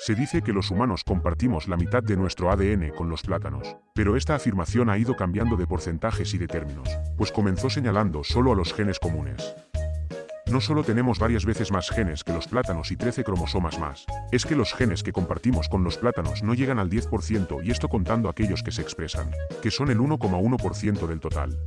Se dice que los humanos compartimos la mitad de nuestro ADN con los plátanos, pero esta afirmación ha ido cambiando de porcentajes y de términos, pues comenzó señalando solo a los genes comunes. No solo tenemos varias veces más genes que los plátanos y 13 cromosomas más, es que los genes que compartimos con los plátanos no llegan al 10% y esto contando aquellos que se expresan, que son el 1,1% del total.